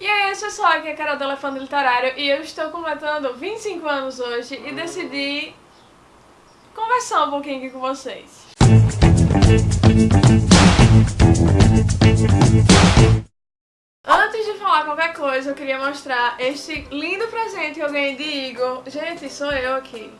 E aí pessoal, aqui é a Carol do Elefante Literário e eu estou completando 25 anos hoje e decidi conversar um pouquinho aqui com vocês. Antes de falar qualquer coisa, eu queria mostrar este lindo presente que eu ganhei de Igor. Gente, sou eu aqui.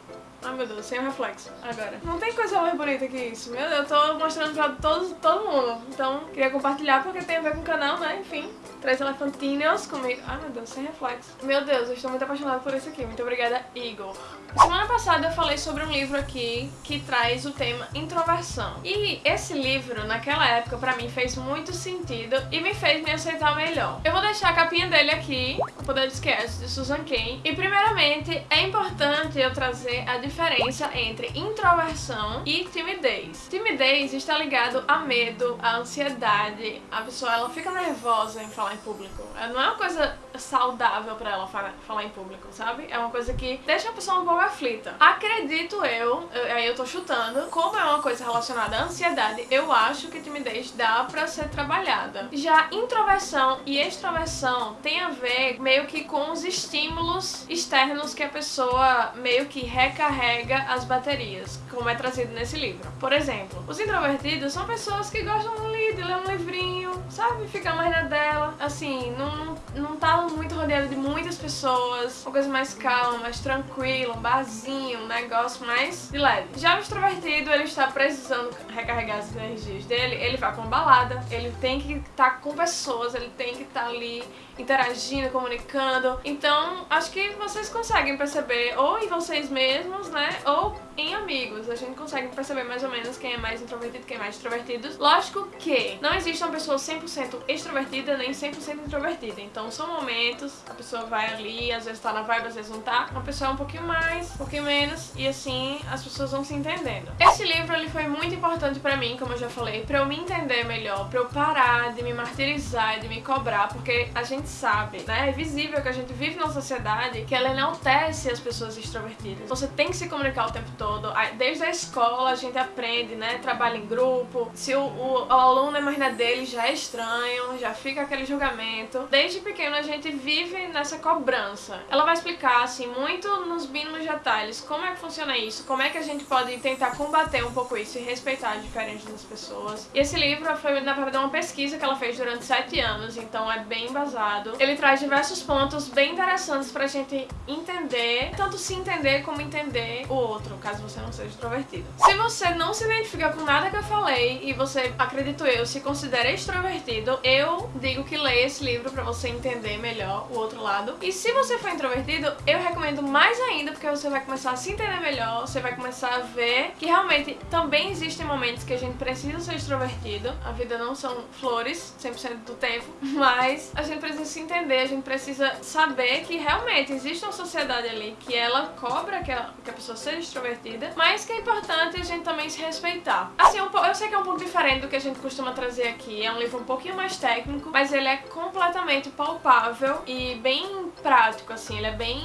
Ai meu Deus, sem reflexo. Agora. Não tem coisa mais bonita que isso. Meu Deus, eu tô mostrando pra todos, todo mundo. Então, queria compartilhar porque tem a ver com o canal, né? Enfim. Três elefantinhos comigo. Ai meu Deus, sem reflexo. Meu Deus, eu estou muito apaixonada por isso aqui. Muito obrigada, Igor. Semana passada eu falei sobre um livro aqui que traz o tema introversão. E esse livro, naquela época, pra mim fez muito sentido e me fez me aceitar melhor. Eu vou deixar a capinha dele aqui, O Poder do Esquece, de Susan Cain. E primeiramente, é importante eu trazer a diferença entre introversão e timidez. Timidez está ligado a medo, a ansiedade. A pessoa ela fica nervosa em falar em público. Não é uma coisa saudável pra ela falar em público, sabe? É uma coisa que deixa a pessoa um pouco aflita. Acredito eu, aí eu tô chutando, como é uma coisa relacionada à ansiedade, eu acho que timidez dá pra ser trabalhada. Já introversão e extroversão tem a ver meio que com os estímulos externos que a pessoa meio que recarrega as baterias, como é trazido nesse livro. Por exemplo, os introvertidos são pessoas que gostam de ler um livrinho, sabe? Ficar mais na dela, assim, não, não tá muito rodeado de muitas pessoas, uma coisa mais calma, mais tranquila, um barzinho, um negócio mais de leve. Já o extrovertido, ele está precisando recarregar as energias dele, ele vai pra uma balada, ele tem que estar tá com pessoas, ele tem que estar tá ali interagindo, comunicando. Então, acho que vocês conseguem perceber ou em vocês mesmos, né, ou em amigos. A gente consegue perceber mais ou menos quem é mais introvertido, quem é mais extrovertido. Lógico que não existe uma pessoa 100% extrovertida nem 100% introvertida. Então são momentos, a pessoa vai ali, às vezes tá na vibe, às vezes não tá. Uma pessoa é um pouquinho mais, um pouquinho menos, e assim as pessoas vão se entendendo. Esse livro ele foi muito importante pra mim, como eu já falei, pra eu me entender melhor, pra eu parar de me martirizar de me cobrar, porque a gente sabe, né, é visível que a gente vive numa sociedade que ela enaltece as pessoas extrovertidas. Você tem que se comunicar o tempo todo. Desde a escola a gente aprende, né? Trabalho em grupo. Se o, o, o aluno é mais na dele, já é estranho, já fica aquele julgamento. Desde pequeno a gente vive nessa cobrança. Ela vai explicar, assim, muito nos mínimos detalhes como é que funciona isso, como é que a gente pode tentar combater um pouco isso e respeitar a diferença das pessoas. E esse livro foi, na verdade, uma pesquisa que ela fez durante sete anos, então é bem embasado. Ele traz diversos pontos bem interessantes pra gente entender, tanto se entender como entender o outro, caso você não seja extrovertido. Se você não se identifica com nada que eu falei e você, acredito eu, se considera extrovertido, eu digo que leia esse livro pra você entender melhor o outro lado. E se você for introvertido, eu recomendo mais ainda porque você vai começar a se entender melhor, você vai começar a ver que realmente também existem momentos que a gente precisa ser extrovertido. A vida não são flores 100% do tempo, mas a gente precisa se entender, a gente precisa saber que realmente existe uma sociedade ali que ela cobra que a, que a pessoa seja extrovertida mas que é importante a gente também se respeitar. Assim, eu sei que é um pouco diferente do que a gente costuma trazer aqui, é um livro um pouquinho mais técnico, mas ele é completamente palpável e bem prático, assim, ele é bem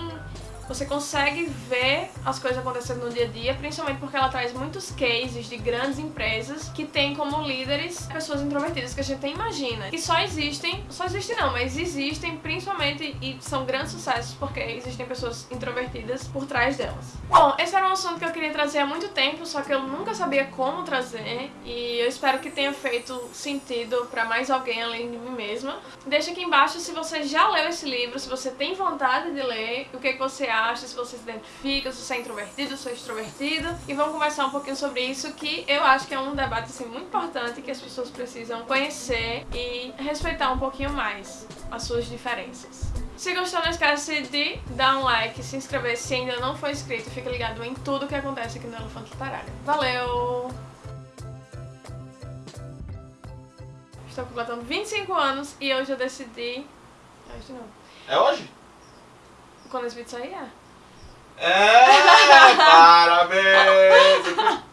você consegue ver as coisas acontecendo no dia a dia, principalmente porque ela traz muitos cases de grandes empresas que têm como líderes pessoas introvertidas que a gente nem imagina. Que só existem, só existem não, mas existem principalmente e são grandes sucessos porque existem pessoas introvertidas por trás delas. Bom, esse era um assunto que eu queria trazer há muito tempo, só que eu nunca sabia como trazer e eu espero que tenha feito sentido pra mais alguém além de mim mesma. Deixa aqui embaixo se você já leu esse livro, se você tem vontade de ler, o que, é que você acha acha, se você se identifica, se você é introvertido, se você é extrovertido. E vamos conversar um pouquinho sobre isso, que eu acho que é um debate assim, muito importante que as pessoas precisam conhecer e respeitar um pouquinho mais as suas diferenças. Se gostou, não esquece de dar um like, se inscrever se ainda não for inscrito. Fica ligado em tudo que acontece aqui no Elefante Literário. Valeu! Estou completando 25 anos e hoje eu decidi... Hoje não. É hoje? Quando esse vídeo sair, é. Parabéns!